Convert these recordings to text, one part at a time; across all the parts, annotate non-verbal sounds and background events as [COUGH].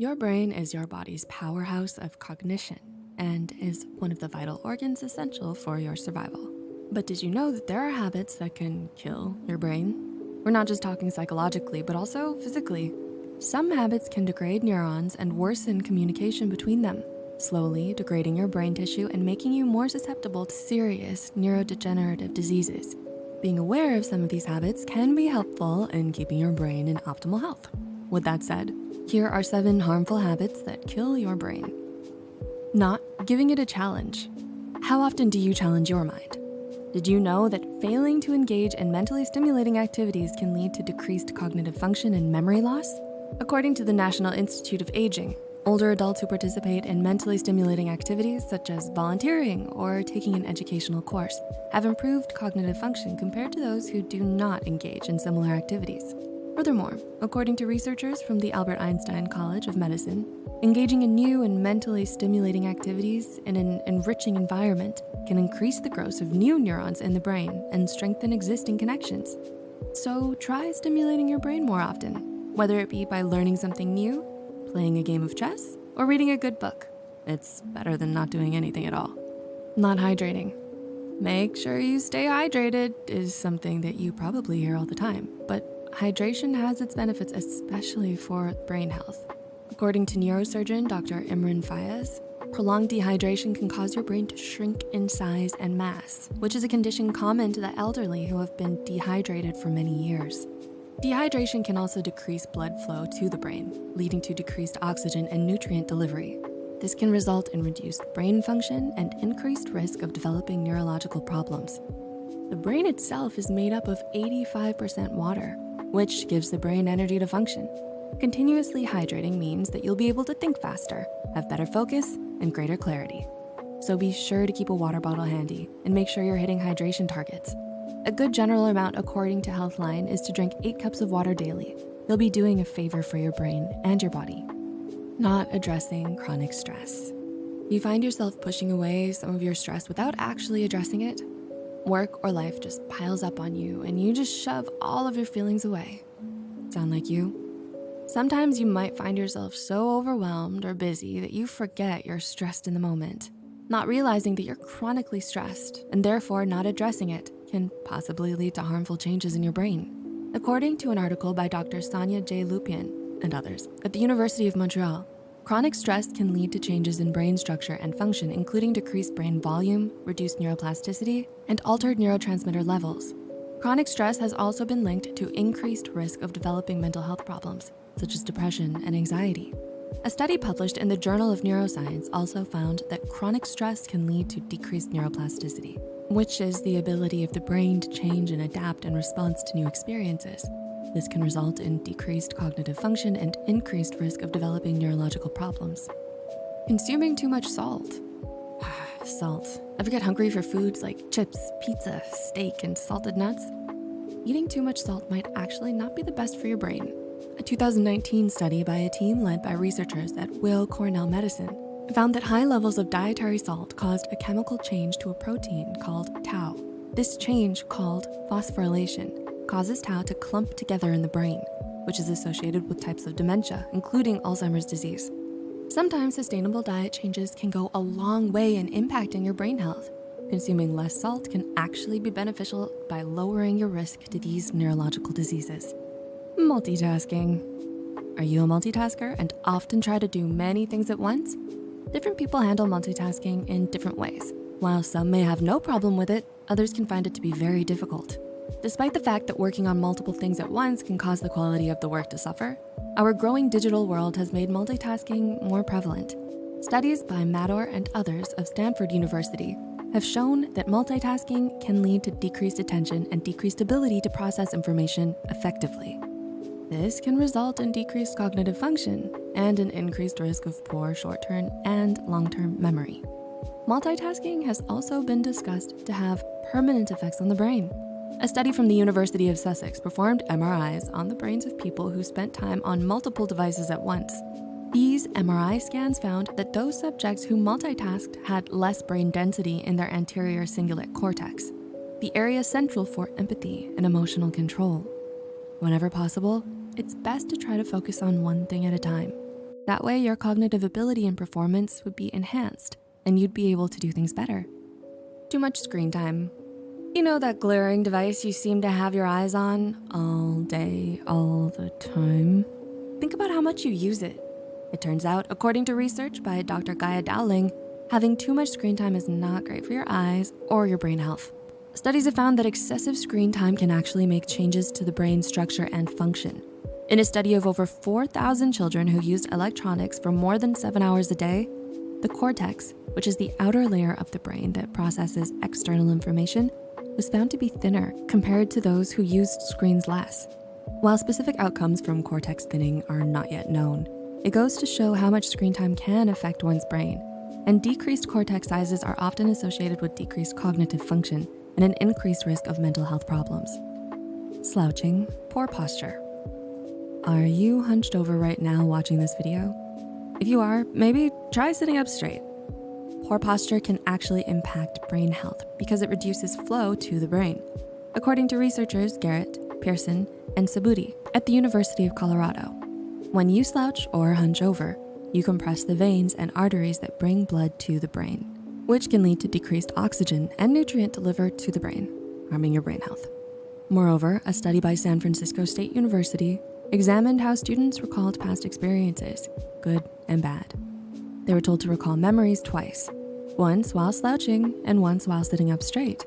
Your brain is your body's powerhouse of cognition and is one of the vital organs essential for your survival. But did you know that there are habits that can kill your brain? We're not just talking psychologically, but also physically. Some habits can degrade neurons and worsen communication between them, slowly degrading your brain tissue and making you more susceptible to serious neurodegenerative diseases. Being aware of some of these habits can be helpful in keeping your brain in optimal health. With that said, here are seven harmful habits that kill your brain. Not giving it a challenge. How often do you challenge your mind? Did you know that failing to engage in mentally stimulating activities can lead to decreased cognitive function and memory loss? According to the National Institute of Aging, older adults who participate in mentally stimulating activities such as volunteering or taking an educational course have improved cognitive function compared to those who do not engage in similar activities. Furthermore, according to researchers from the Albert Einstein College of Medicine, engaging in new and mentally stimulating activities in an enriching environment can increase the growth of new neurons in the brain and strengthen existing connections. So try stimulating your brain more often whether it be by learning something new, playing a game of chess, or reading a good book. It's better than not doing anything at all. Not hydrating. Make sure you stay hydrated is something that you probably hear all the time, but hydration has its benefits, especially for brain health. According to neurosurgeon Dr. Imran Fayaz, prolonged dehydration can cause your brain to shrink in size and mass, which is a condition common to the elderly who have been dehydrated for many years. Dehydration can also decrease blood flow to the brain, leading to decreased oxygen and nutrient delivery. This can result in reduced brain function and increased risk of developing neurological problems. The brain itself is made up of 85% water, which gives the brain energy to function. Continuously hydrating means that you'll be able to think faster, have better focus, and greater clarity. So be sure to keep a water bottle handy and make sure you're hitting hydration targets. A good general amount according to Healthline is to drink eight cups of water daily. You'll be doing a favor for your brain and your body. Not addressing chronic stress. You find yourself pushing away some of your stress without actually addressing it? Work or life just piles up on you and you just shove all of your feelings away. Sound like you? Sometimes you might find yourself so overwhelmed or busy that you forget you're stressed in the moment, not realizing that you're chronically stressed and therefore not addressing it can possibly lead to harmful changes in your brain. According to an article by Dr. Sonia J. Lupien and others at the University of Montreal, chronic stress can lead to changes in brain structure and function, including decreased brain volume, reduced neuroplasticity, and altered neurotransmitter levels. Chronic stress has also been linked to increased risk of developing mental health problems, such as depression and anxiety. A study published in the Journal of Neuroscience also found that chronic stress can lead to decreased neuroplasticity, which is the ability of the brain to change and adapt in response to new experiences. This can result in decreased cognitive function and increased risk of developing neurological problems. Consuming too much salt. [SIGHS] salt. Ever get hungry for foods like chips, pizza, steak, and salted nuts? Eating too much salt might actually not be the best for your brain. A 2019 study by a team led by researchers at Weill Cornell Medicine found that high levels of dietary salt caused a chemical change to a protein called tau. This change, called phosphorylation, causes tau to clump together in the brain, which is associated with types of dementia, including Alzheimer's disease. Sometimes sustainable diet changes can go a long way in impacting your brain health. Consuming less salt can actually be beneficial by lowering your risk to these neurological diseases. Multitasking. Are you a multitasker and often try to do many things at once? Different people handle multitasking in different ways. While some may have no problem with it, others can find it to be very difficult. Despite the fact that working on multiple things at once can cause the quality of the work to suffer, our growing digital world has made multitasking more prevalent. Studies by Madore and others of Stanford University have shown that multitasking can lead to decreased attention and decreased ability to process information effectively. This can result in decreased cognitive function and an increased risk of poor short-term and long-term memory. Multitasking has also been discussed to have permanent effects on the brain. A study from the University of Sussex performed MRIs on the brains of people who spent time on multiple devices at once. These MRI scans found that those subjects who multitasked had less brain density in their anterior cingulate cortex, the area central for empathy and emotional control. Whenever possible, it's best to try to focus on one thing at a time. That way your cognitive ability and performance would be enhanced and you'd be able to do things better. Too much screen time. You know that glaring device you seem to have your eyes on all day, all the time? Think about how much you use it. It turns out, according to research by Dr. Gaya Dowling, having too much screen time is not great for your eyes or your brain health. Studies have found that excessive screen time can actually make changes to the brain structure and function. In a study of over 4,000 children who used electronics for more than seven hours a day, the cortex, which is the outer layer of the brain that processes external information, was found to be thinner compared to those who used screens less. While specific outcomes from cortex thinning are not yet known, it goes to show how much screen time can affect one's brain. And decreased cortex sizes are often associated with decreased cognitive function and an increased risk of mental health problems. Slouching, poor posture. Are you hunched over right now watching this video? If you are, maybe try sitting up straight. Poor posture can actually impact brain health because it reduces flow to the brain. According to researchers Garrett, Pearson, and Subudhi at the University of Colorado, when you slouch or hunch over, you compress the veins and arteries that bring blood to the brain, which can lead to decreased oxygen and nutrient delivered to the brain, harming your brain health. Moreover, a study by San Francisco State University examined how students recalled past experiences, good and bad. They were told to recall memories twice, once while slouching and once while sitting up straight.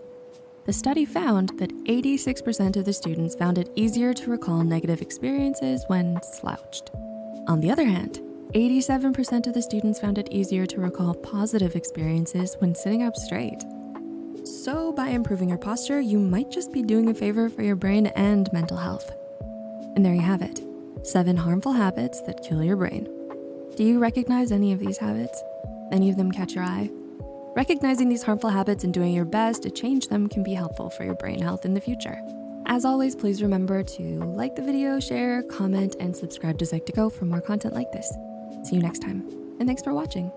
The study found that 86% of the students found it easier to recall negative experiences when slouched. On the other hand, 87% of the students found it easier to recall positive experiences when sitting up straight. So by improving your posture, you might just be doing a favor for your brain and mental health. And there you have it, seven harmful habits that kill your brain. Do you recognize any of these habits? Any of them catch your eye? Recognizing these harmful habits and doing your best to change them can be helpful for your brain health in the future. As always, please remember to like the video, share, comment, and subscribe to Psych2Go for more content like this. See you next time, and thanks for watching.